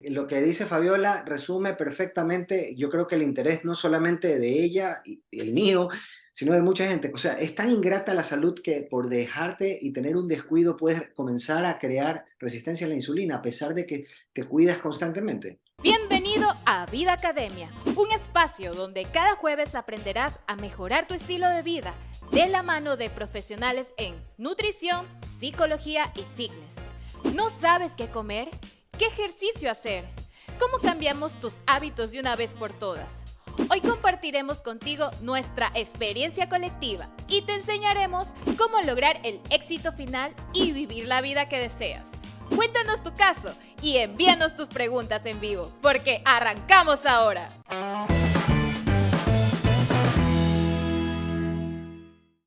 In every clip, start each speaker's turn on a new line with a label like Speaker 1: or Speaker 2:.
Speaker 1: Lo que dice Fabiola resume perfectamente, yo creo que el interés no solamente de ella y el mío, sino de mucha gente. O sea, es tan ingrata la salud que por dejarte y tener un descuido puedes comenzar a crear resistencia a la insulina a pesar de que te cuidas constantemente.
Speaker 2: Bienvenido a Vida Academia, un espacio donde cada jueves aprenderás a mejorar tu estilo de vida de la mano de profesionales en nutrición, psicología y fitness. ¿No sabes qué comer? ¿Qué ejercicio hacer? ¿Cómo cambiamos tus hábitos de una vez por todas? Hoy compartiremos contigo nuestra experiencia colectiva y te enseñaremos cómo lograr el éxito final y vivir la vida que deseas. Cuéntanos tu caso y envíanos tus preguntas en vivo, porque arrancamos ahora.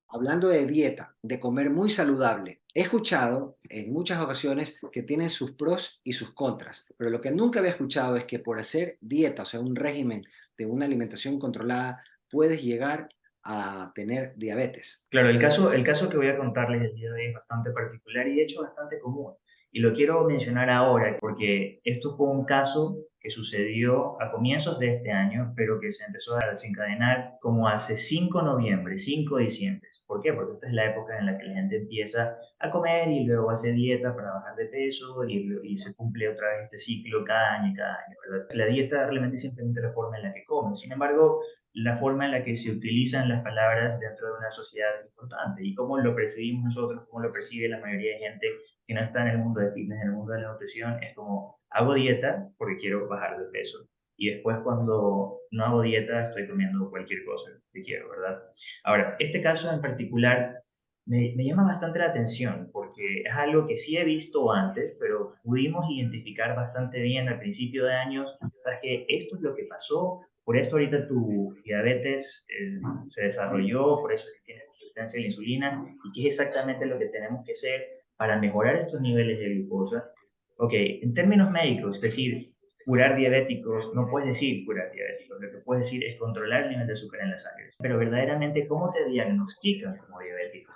Speaker 1: Hablando de dieta, de comer muy saludable, he escuchado en muchas ocasiones que tiene sus pros y sus contras, pero lo que nunca había escuchado es que por hacer dieta, o sea, un régimen de una alimentación controlada, puedes llegar a tener diabetes.
Speaker 3: Claro, el caso, el caso que voy a contarles el día de hoy es bastante particular y de hecho bastante común. Y lo quiero mencionar ahora porque esto fue un caso que sucedió a comienzos de este año, pero que se empezó a desencadenar como hace 5 de noviembre, 5 de diciembre. ¿Por qué? Porque esta es la época en la que la gente empieza a comer y luego hace dieta para bajar de peso y, y se cumple otra vez este ciclo cada año y cada año, ¿verdad? La dieta realmente es simplemente la forma en la que comen. Sin embargo, la forma en la que se utilizan las palabras dentro de una sociedad es importante y cómo lo percibimos nosotros, cómo lo percibe la mayoría de gente que no está en el mundo de fitness, en el mundo de la nutrición, es como hago dieta porque quiero bajar de peso y después cuando no hago dieta estoy comiendo cualquier cosa que quiero, ¿verdad? Ahora, este caso en particular me, me, llama bastante la atención porque es algo que sí he visto antes, pero pudimos identificar bastante bien al principio de años, ¿sabes que esto es lo que pasó, por esto ahorita tu diabetes eh, se desarrolló, por eso tienes resistencia a la insulina y qué es exactamente lo que tenemos que hacer para mejorar estos niveles de glucosa. Ok, en términos médicos, es decir, curar diabéticos, no puedes decir curar diabéticos, lo que puedes decir es controlar el nivel de azúcar en la sangre. Pero verdaderamente, ¿cómo te diagnostican como diabético?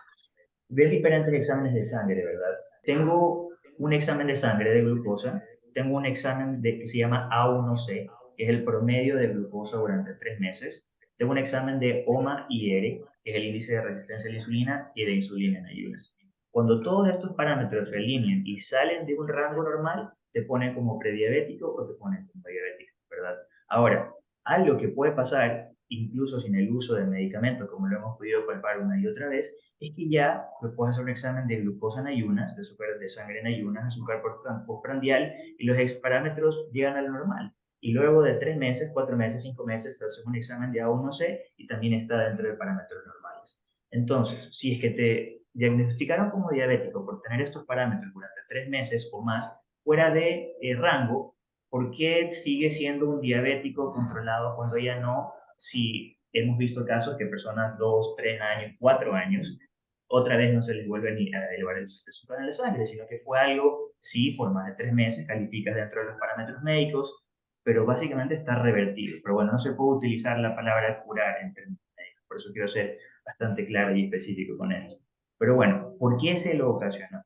Speaker 3: Ves diferentes exámenes de sangre, ¿verdad? Tengo un examen de sangre de glucosa, tengo un examen de, que se llama A1C, que es el promedio de glucosa durante tres meses, tengo un examen de OMA-IR, que es el índice de resistencia a la insulina y de insulina en ayunas. Cuando todos estos parámetros se alinean y salen de un rango normal, te ponen como prediabético o te ponen como diabético, ¿verdad? Ahora, algo que puede pasar, incluso sin el uso de medicamentos, como lo hemos podido palpar una y otra vez, es que ya puedes hacer un examen de glucosa en ayunas, de azúcar de sangre en ayunas, azúcar postprandial, y los parámetros llegan al normal. Y luego de tres meses, cuatro meses, cinco meses, te haces un examen de A1C y también está dentro de parámetros normales. Entonces, si es que te diagnosticaron como diabético por tener estos parámetros durante tres meses o más, fuera de eh, rango, ¿por qué sigue siendo un diabético controlado cuando ya no? Si hemos visto casos que personas dos, tres años, cuatro años, otra vez no se les vuelve ni a elevar el azúcar en la sangre, sino que fue algo, sí, por más de tres meses, calificas dentro de los parámetros médicos, pero básicamente está revertido. Pero bueno, no se puede utilizar la palabra curar en términos médicos, por eso quiero ser bastante claro y específico con eso. Pero bueno, ¿por qué se lo ocasionó?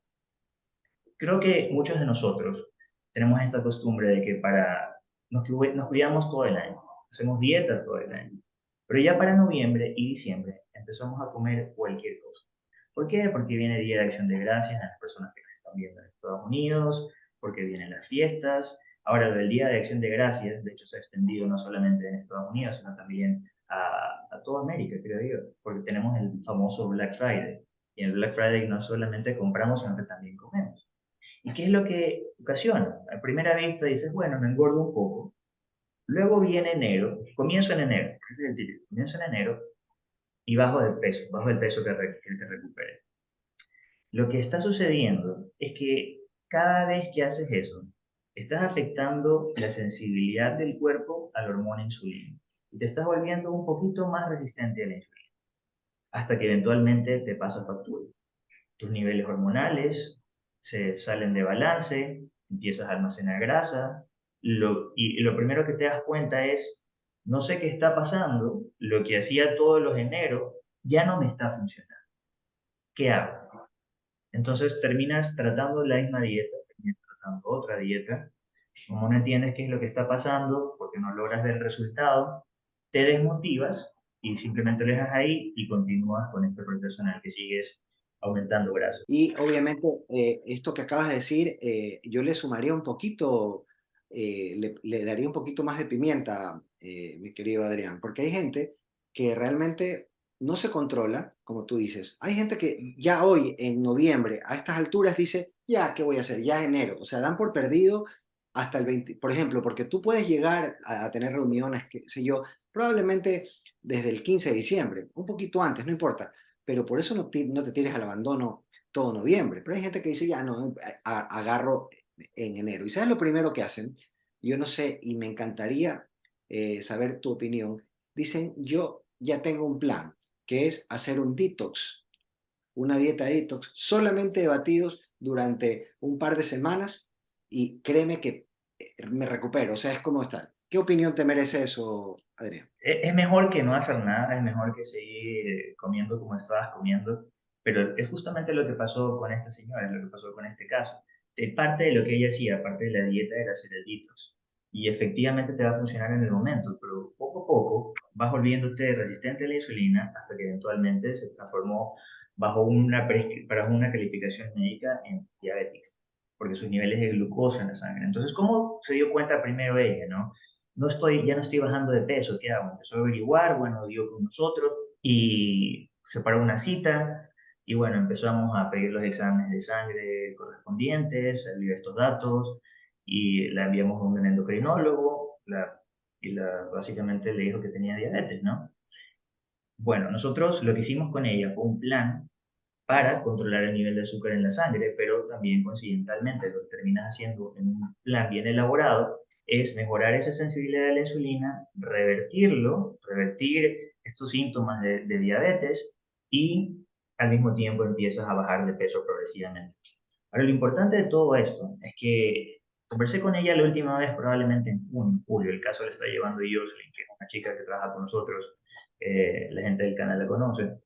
Speaker 3: Creo que muchos de nosotros tenemos esta costumbre de que para nos, nos cuidamos todo el año, hacemos dieta todo el año, pero ya para noviembre y diciembre empezamos a comer cualquier cosa. ¿Por qué? Porque viene Día de Acción de Gracias a las personas que están viendo en Estados Unidos, porque vienen las fiestas. Ahora, el Día de Acción de Gracias, de hecho, se ha extendido no solamente en Estados Unidos, sino también a, a toda América, creo yo, porque tenemos el famoso Black Friday. Y en el Black Friday no solamente compramos, sino que también comemos. ¿Y qué es lo que ocasiona? A primera vista dices, bueno, me engordo un poco. Luego viene enero, comienzo en enero, ese es el título, comienzo en enero y bajo de peso, bajo el peso que, que recupere. Lo que está sucediendo es que cada vez que haces eso, estás afectando la sensibilidad del cuerpo a la hormona insulina y te estás volviendo un poquito más resistente a la insulina, hasta que eventualmente te pasa factura. Tus niveles hormonales, se salen de balance, empiezas a almacenar grasa, lo, y lo primero que te das cuenta es, no sé qué está pasando, lo que hacía todos los enero ya no me está funcionando. ¿Qué hago? Entonces terminas tratando la misma dieta, terminas tratando otra dieta, Como no entiendes qué es lo que está pasando, porque no logras ver el resultado, te desmotivas y simplemente lo dejas ahí y continúas con este el que sigues aumentando grasa.
Speaker 1: Y obviamente eh, esto que acabas de decir, eh, yo le sumaría un poquito, eh, le, le, daría un poquito más de pimienta, mi querido Adrián, porque hay gente que realmente no se controla, como tú dices. Hay gente que ya hoy, en noviembre, a estas alturas, dice, ya, ¿qué voy a hacer? Ya enero. O sea, dan por perdido hasta el 20, por ejemplo, porque tú puedes llegar a, tener reuniones, qué sé yo, probablemente desde el 15 de diciembre, un poquito antes, no importa, pero por eso no te, no te tires al abandono todo noviembre. Pero hay gente que dice, ya no, agarro en enero. ¿Y sabes lo primero que hacen? Yo no sé, y me encantaría eh, saber tu opinión. Dicen, yo ya tengo un plan, que es hacer un detox, una dieta detox, solamente de batidos durante un par de semanas y créeme que eh, me recupero, o sea, es como estar. ¿Qué opinión te merece eso, Adrián?
Speaker 3: Es mejor que no hacer nada, es mejor que seguir comiendo como estabas comiendo, pero es justamente lo que pasó con esta señora, lo que pasó con este caso. Eh, parte de lo que ella hacía, parte de la dieta, era hacer el detox. Y efectivamente te va a funcionar en el momento, pero poco a poco vas volviéndote resistente a la insulina hasta que eventualmente se transformó bajo una, para una calificación médica en diabetes porque sus niveles de glucosa en la sangre. Entonces, ¿cómo se dio cuenta primero ella, no? No estoy, ya no estoy bajando de peso, ¿qué hago? Empezó a averiguar, bueno, dio con nosotros y se paró una cita y bueno, empezamos a pedir los exámenes de sangre correspondientes, salir estos datos y la enviamos a un endocrinólogo y la, básicamente le dijo que tenía diabetes, ¿no? Bueno, nosotros lo que hicimos con ella fue un plan para controlar el nivel de azúcar en la sangre, pero también coincidentalmente lo terminas haciendo en un plan bien elaborado es mejorar esa sensibilidad a la insulina, revertirlo, revertir estos síntomas de, de diabetes y al mismo tiempo empiezas a bajar de peso progresivamente. Ahora, lo importante de todo esto es que conversé con ella la última vez, probablemente en junio, julio. El caso le está llevando Jocelyn, que es una chica que trabaja con nosotros. Eh, la gente del canal la conoce.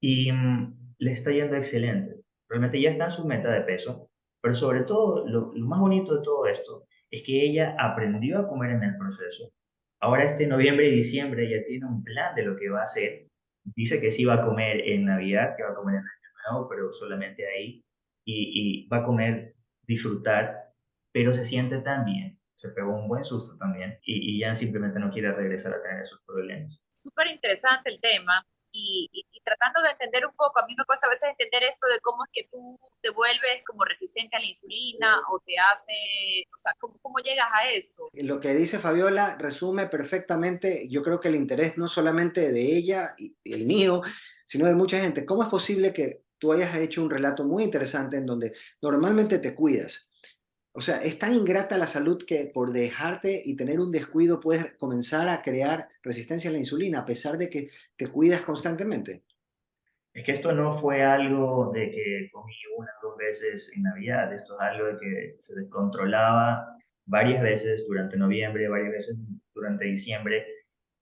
Speaker 3: Y mm, le está yendo excelente. Realmente ya está en su meta de peso, pero sobre todo, lo, más bonito de todo esto es que ella aprendió a comer en el proceso. Ahora este noviembre y diciembre ella tiene un plan de lo que va a hacer. Dice que sí va a comer en Navidad, que va a comer en Año Nuevo, pero solamente ahí. Y, va a comer, disfrutar, pero se siente tan bien. Se pegó un buen susto también y, y ya simplemente no quiere regresar a tener esos problemas.
Speaker 4: Súper interesante el tema y, tratando de entender un poco, a mí me cuesta a veces entender eso de cómo es que tú te vuelves como resistente a la insulina o te hace, o sea, ¿cómo, cómo llegas a esto?
Speaker 1: Lo que dice Fabiola resume perfectamente, yo creo que el interés no solamente de ella y el mío, sino de mucha gente. ¿Cómo es posible que tú hayas hecho un relato muy interesante en donde normalmente te cuidas, o sea, es tan ingrata la salud que por dejarte y tener un descuido puedes comenzar a crear resistencia a la insulina a pesar de que te cuidas constantemente.
Speaker 3: Es que esto no fue algo de que comí una o dos veces en Navidad, esto es algo de que se descontrolaba varias veces durante noviembre, varias veces durante diciembre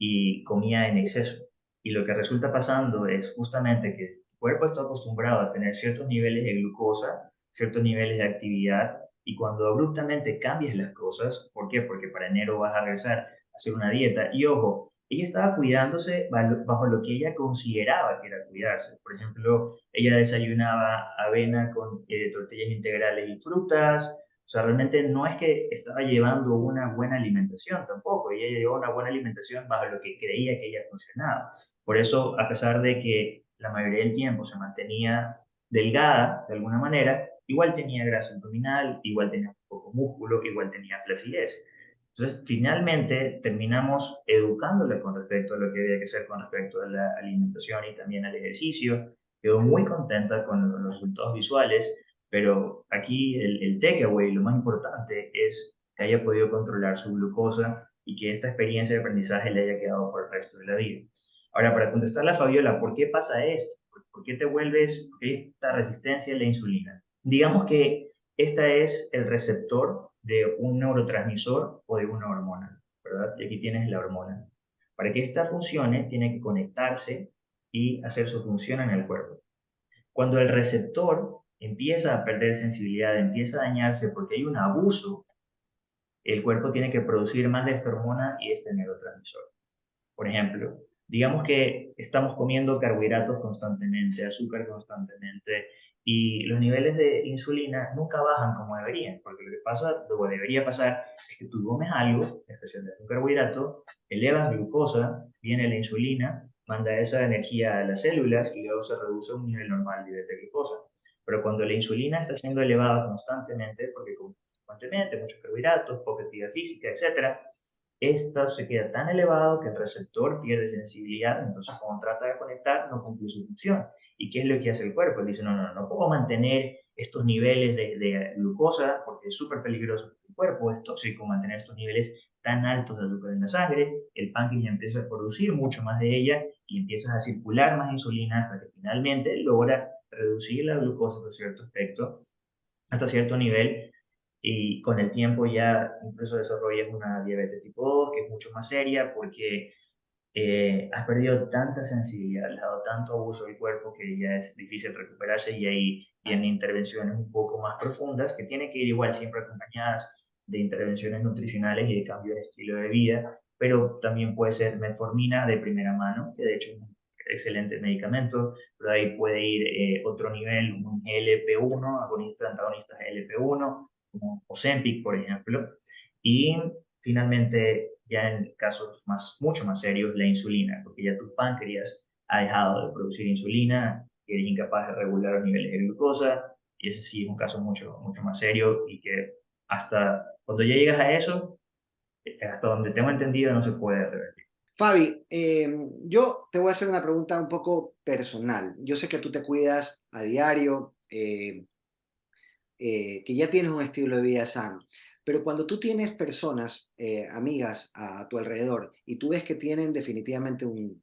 Speaker 3: y comía en exceso. Y lo que resulta pasando es justamente que el cuerpo está acostumbrado a tener ciertos niveles de glucosa, ciertos niveles de actividad y cuando abruptamente cambias las cosas, ¿por qué? Porque para enero vas a regresar a hacer una dieta. Y ojo, ella estaba cuidándose bajo lo que ella consideraba que era cuidarse. Por ejemplo, ella desayunaba avena con eh, tortillas integrales y frutas. O sea, realmente no es que estaba llevando una buena alimentación tampoco. Ella llevó una buena alimentación bajo lo que creía que ella funcionaba. Por eso, a pesar de que la mayoría del tiempo se mantenía delgada de alguna manera, igual tenía grasa abdominal, igual tenía poco músculo, igual tenía flacidez. Entonces, finalmente terminamos educándole con respecto a lo que había que hacer con respecto a la alimentación y también al ejercicio. Quedó muy contenta con los resultados visuales, pero aquí el, el takeaway, lo más importante, es que haya podido controlar su glucosa y que esta experiencia de aprendizaje le haya quedado por el resto de la vida. Ahora, para contestarle a Fabiola, ¿por qué pasa esto? ¿Por qué te vuelves esta resistencia a la insulina? Digamos que esta es el receptor de un neurotransmisor o de una hormona, ¿verdad? Y aquí tienes la hormona. Para que esta funcione, tiene que conectarse y hacer su función en el cuerpo. Cuando el receptor empieza a perder sensibilidad, empieza a dañarse porque hay un abuso el cuerpo tiene que producir más de esta hormona y este neurotransmisor. Por ejemplo, digamos que estamos comiendo carbohidratos constantemente, azúcar constantemente, y los niveles de insulina nunca bajan como deberían, porque lo que pasa, lo que debería pasar es que tú comes algo, especialmente un carbohidrato, elevas glucosa, viene la insulina, manda esa energía a las células y luego se reduce a un nivel normal de glucosa. Pero cuando la insulina está siendo elevada constantemente, porque constantemente muchos carbohidratos, poca actividad física, etc., esto se queda tan elevado que el receptor pierde sensibilidad, entonces cuando trata de conectar no cumple su función. ¿Y qué es lo que hace el cuerpo? dice, no, no, no puedo mantener estos niveles de, glucosa porque es súper peligroso para el cuerpo, es tóxico mantener estos niveles tan altos de azúcar en la sangre, el páncreas empieza a producir mucho más de ella y empiezas a circular más insulina hasta que finalmente logra reducir la glucosa hasta cierto aspecto, hasta cierto nivel, y con el tiempo ya incluso desarrollas una diabetes tipo 2, que es mucho más seria porque eh, has perdido tanta sensibilidad, has dado tanto abuso del cuerpo que ya es difícil recuperarse y ahí vienen intervenciones un poco más profundas que tienen que ir igual siempre acompañadas de intervenciones nutricionales y de cambio de estilo de vida, pero también puede ser metformina de primera mano, que de hecho es un excelente medicamento, pero ahí puede ir eh, otro nivel, un LP1, agonista, antagonistas LP1, como Ozempic, por ejemplo, y finalmente ya en casos más, mucho más serios, la insulina, porque ya tu páncreas ha dejado de producir insulina, eres incapaz de regular los niveles de glucosa, y ese sí es un caso mucho, mucho más serio y que hasta cuando ya llegas a eso, hasta donde tengo entendido, no se puede revertir.
Speaker 1: Fabi, eh, yo te voy a hacer una pregunta un poco personal. Yo sé que tú te cuidas a diario, eh, que ya tienes un estilo de vida sano, pero cuando tú tienes personas, amigas a, tu alrededor, y tú ves que tienen definitivamente un,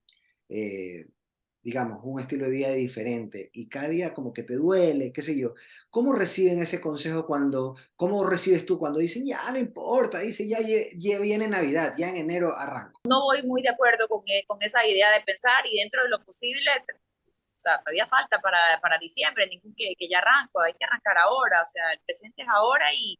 Speaker 1: digamos, un estilo de vida diferente y cada día como que te duele, qué sé yo, ¿cómo reciben ese consejo cuando, cómo recibes tú cuando dicen, ya no importa, dice, ya, ya viene Navidad, ya en enero arranco?
Speaker 4: No voy muy de acuerdo con, eh, con esa idea de pensar y dentro de lo posible, o sea, todavía falta para, para diciembre, ningún que, que ya arranco, hay que arrancar ahora, o sea, el presente es ahora y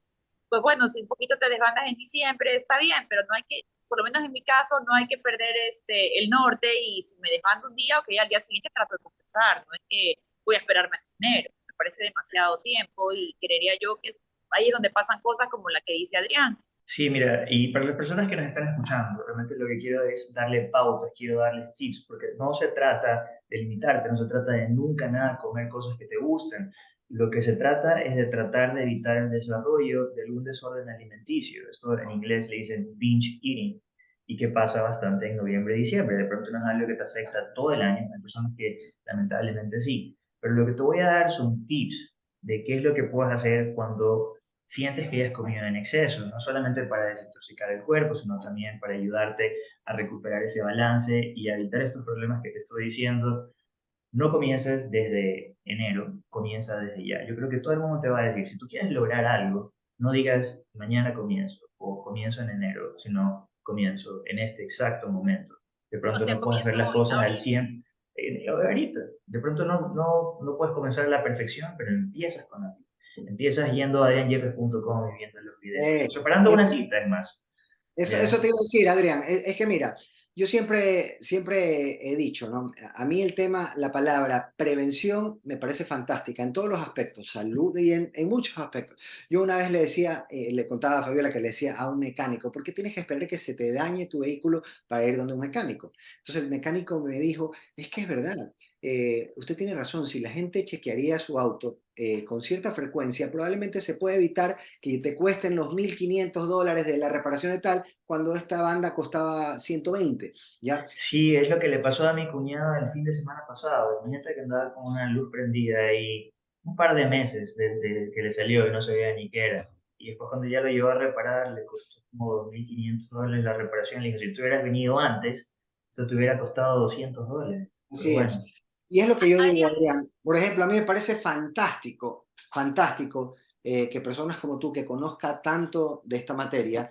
Speaker 4: pues bueno, si un poquito te desbandas en diciembre, está bien, pero no hay que, por lo menos en mi caso, no hay que perder este, el norte y si me desbando un día, ok, al día siguiente trato de compensar, no es que voy a esperarme hasta enero, me parece demasiado tiempo y creería yo que ahí es donde pasan cosas como la que dice Adrián.
Speaker 3: Sí, mira, y para las personas que nos están escuchando, realmente lo que quiero es darle pautas, quiero darles tips, porque no se trata de limitarte, no se trata de nunca nada comer cosas que te gusten, lo que se trata es de tratar de evitar el desarrollo de algún desorden alimenticio. Esto en inglés le dicen binge eating y que pasa bastante en noviembre y diciembre. De pronto no es algo que te afecta todo el año, hay personas que lamentablemente sí. Pero lo que te voy a dar son tips de qué es lo que puedes hacer cuando sientes que hayas comido en exceso, no solamente para desintoxicar el cuerpo, sino también para ayudarte a recuperar ese balance y a evitar estos problemas que te estoy diciendo no comiences desde enero, comienza desde ya. Yo creo que todo el mundo te va a decir, si tú quieres lograr algo, no digas mañana comienzo o comienzo en enero, sino comienzo en este exacto momento. De pronto no puedes hacer las cosas al 100 eh, ahorita. De pronto no, no, no puedes comenzar a la perfección, pero empiezas con algo. Empiezas yendo a adrianjeffes.com y viendo los videos. Eh, preparando una cita, es más.
Speaker 1: Eso, eso te iba a decir, Adrián. es que mira, yo siempre, siempre he dicho, ¿no? A mí el tema, la palabra prevención me parece fantástica en todos los aspectos, salud y en, muchos aspectos. Yo una vez le decía, eh, le contaba a Fabiola que le decía a un mecánico, ¿por qué tienes que esperar que se te dañe tu vehículo para ir donde un mecánico? Entonces el mecánico me dijo, es que es verdad, eh, usted tiene razón, si la gente chequearía su auto eh, con cierta frecuencia, probablemente se puede evitar que te cuesten los 1.500 dólares de la reparación de tal cuando esta banda costaba 120, ¿ya?
Speaker 3: Sí, es lo que le pasó a mi cuñada el fin de semana pasado. Imagínate que andaba con una luz prendida y un par de meses desde que le salió y no sabía ni qué era. Y después cuando ya lo llevó a reparar, le costó como 2.500 dólares la reparación. Le dijo, si tú hubieras venido antes, eso te hubiera costado 200 dólares.
Speaker 1: Sí, y es lo que yo digo, Adrián. Por ejemplo, a mí me parece fantástico, fantástico eh, que personas como tú, que conozca tanto de esta materia,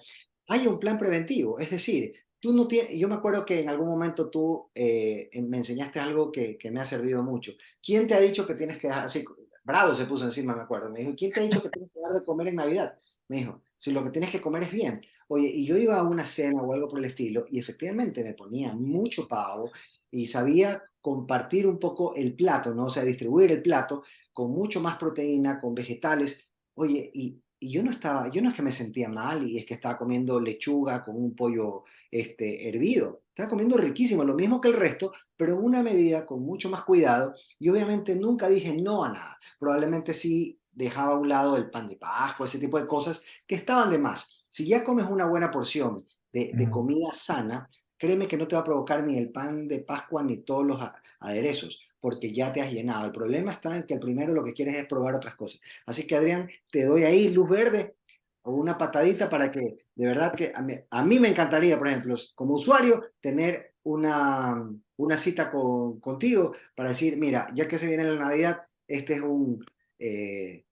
Speaker 1: hay un plan preventivo. Es decir, tú no tienes, yo me acuerdo que en algún momento tú eh, me enseñaste algo que, que, me ha servido mucho. ¿Quién te ha dicho que tienes que dejar, así, bravo se puso encima, me acuerdo, me dijo, ¿quién te ha dicho que tienes que dejar de comer en Navidad? Me dijo, si lo que tienes que comer es bien. Oye, y yo iba a una cena o algo por el estilo, y efectivamente me ponía mucho pavo y sabía compartir un poco el plato, ¿no? O sea, distribuir el plato con mucho más proteína, con vegetales. Oye, y, y yo no estaba, yo no es que me sentía mal y es que estaba comiendo lechuga con un pollo este, hervido. Estaba comiendo riquísimo, lo mismo que el resto, pero una medida con mucho más cuidado. Y obviamente nunca dije no a nada. Probablemente sí dejaba a un lado el pan de Pascua, ese tipo de cosas que estaban de más. Si ya comes una buena porción de, de comida sana, créeme que no te va a provocar ni el pan de Pascua ni todos los aderezos, porque ya te has llenado. El problema está en que el primero lo que quieres es probar otras cosas. Así que Adrián, te doy ahí luz verde o una patadita para que de verdad que a mí, me encantaría, por ejemplo, como usuario, tener una, una cita con, contigo para decir, mira, ya que se viene la Navidad, este es un, eh,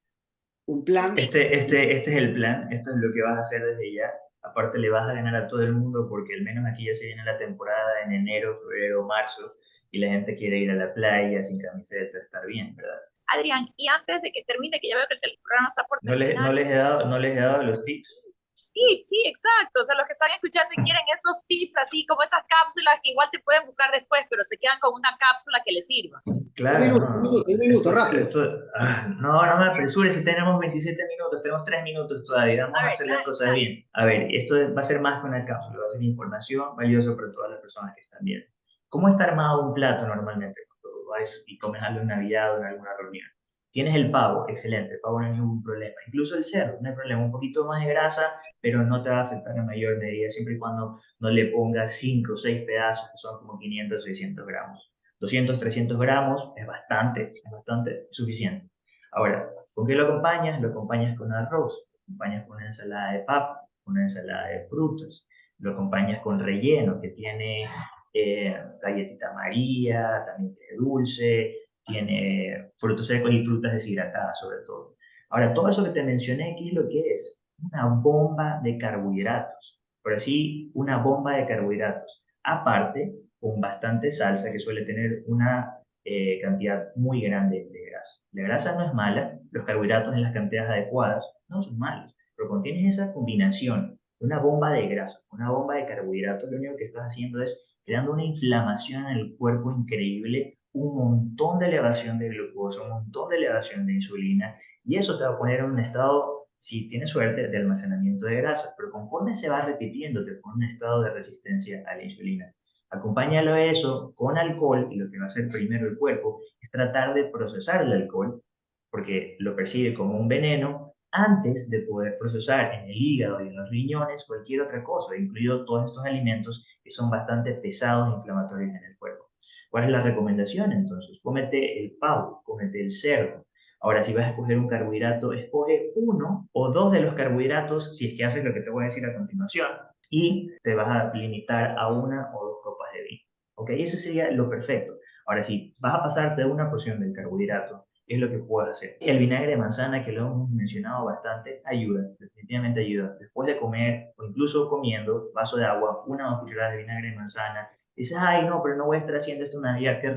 Speaker 1: un plan.
Speaker 3: Este, este, este es el plan, esto es lo que vas a hacer desde ya. Aparte le vas a ganar a todo el mundo porque al menos aquí ya se viene la temporada en enero, febrero, marzo y la gente quiere ir a la playa sin camiseta, estar bien, ¿verdad?
Speaker 4: Adrián, y antes de que termine, que ya veo que el programa está por
Speaker 3: terminar. No, no, les, he dado, no les he dado los tips.
Speaker 4: Tips, sí, exacto. O sea, los que están escuchando y quieren esos tips, así como esas cápsulas que igual te pueden buscar después, pero se quedan con una cápsula que les sirva.
Speaker 3: Claro. Un minuto, no, un minuto, rápido. Ah, no, no me apresures, si tenemos 27 minutos, tenemos 3 minutos todavía, vamos a, hacer las cosas bien. A ver, esto va a ser más que una cápsula, va a ser información valiosa para todas las personas que están viendo. ¿Cómo está armado un plato normalmente cuando vas y comes algo en Navidad o en alguna reunión? Tienes el pavo, excelente, el pavo no hay ningún problema. Incluso el cerdo, no hay problema, un poquito más de grasa, pero no te va a afectar en mayor medida, siempre y cuando no le pongas 5 o 6 pedazos, que son como 500 o 600 gramos. 200, 300 gramos es bastante, es bastante suficiente. Ahora, ¿con qué lo acompañas? Lo acompañas con arroz, lo acompañas con una ensalada de papa, una ensalada de frutas, lo acompañas con relleno que tiene eh, galletita María, también tiene dulce, tiene frutos secos y frutas deshidratadas sobre todo. Ahora, todo eso que te mencioné, ¿qué es lo que es? Una bomba de carbohidratos, por así, una bomba de carbohidratos. Aparte, con bastante salsa que suele tener una eh, cantidad muy grande de grasa. La grasa no es mala, los carbohidratos en las cantidades adecuadas no son malos, pero contienes esa combinación de una bomba de grasa, una bomba de carbohidratos, lo único que estás haciendo es creando una inflamación en el cuerpo increíble, un montón de elevación de glucosa, un montón de elevación de insulina, y eso te va a poner en un estado, si tienes suerte, de almacenamiento de grasa, pero conforme se va repitiendo, te pone un estado de resistencia a la insulina. Acompáñalo a eso con alcohol, y lo que va a hacer primero el cuerpo es tratar de procesar el alcohol, porque lo percibe como un veneno, antes de poder procesar en el hígado y en los riñones cualquier otra cosa, incluido todos estos alimentos que son bastante pesados e inflamatorios en el cuerpo. ¿Cuál es la recomendación entonces? Cómete el pavo, cómete el cerdo. Ahora, si vas a escoger un carbohidrato, escoge uno o dos de los carbohidratos si es que haces lo que te voy a decir a continuación y te vas a limitar a una o dos copas de vino. ¿Ok? Eso sería lo perfecto. Ahora, si vas a pasarte una porción del carbohidrato es lo que puedes hacer. El vinagre de manzana, que lo hemos mencionado bastante, ayuda, definitivamente ayuda. Después de comer o incluso comiendo, vaso de agua, una o dos cucharadas de vinagre de manzana, dices, ay, no, pero no voy a estar haciendo esto una vida, qué.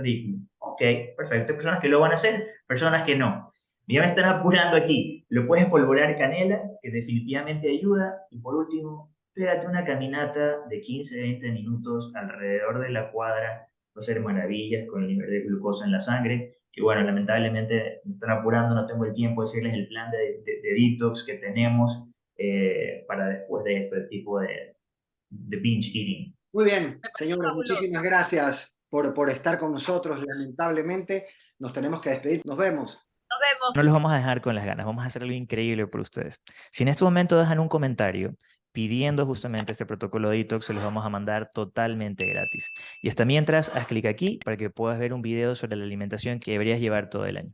Speaker 3: Ok, perfecto. Hay personas que lo van a hacer, personas que no. Ya me están apurando aquí. Lo puedes polvorear canela, que definitivamente ayuda. Y por último, pégate una caminata de 15-20 minutos alrededor de la cuadra. Va a ser maravillas con el nivel de glucosa en la sangre y bueno, lamentablemente me están apurando, no tengo el tiempo de decirles el plan de, de, detox que tenemos eh, para después de este tipo de, de binge eating.
Speaker 1: Muy bien, señores, muchísimas gracias por, por estar con nosotros. Lamentablemente nos tenemos que despedir. Nos vemos.
Speaker 4: Nos vemos.
Speaker 5: No los vamos a dejar con las ganas, vamos a hacer algo increíble por ustedes. Si en este momento dejan un comentario pidiendo justamente este protocolo de detox, se los vamos a mandar totalmente gratis. Y hasta mientras, haz clic aquí para que puedas ver un video sobre la alimentación que deberías llevar todo el año.